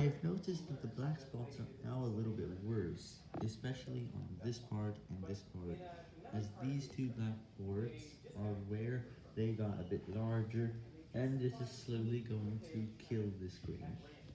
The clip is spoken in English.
I've noticed that the black spots are now a little bit worse, especially on this part and this part, as these two black boards are where they got a bit larger, and this is slowly going to kill the screen.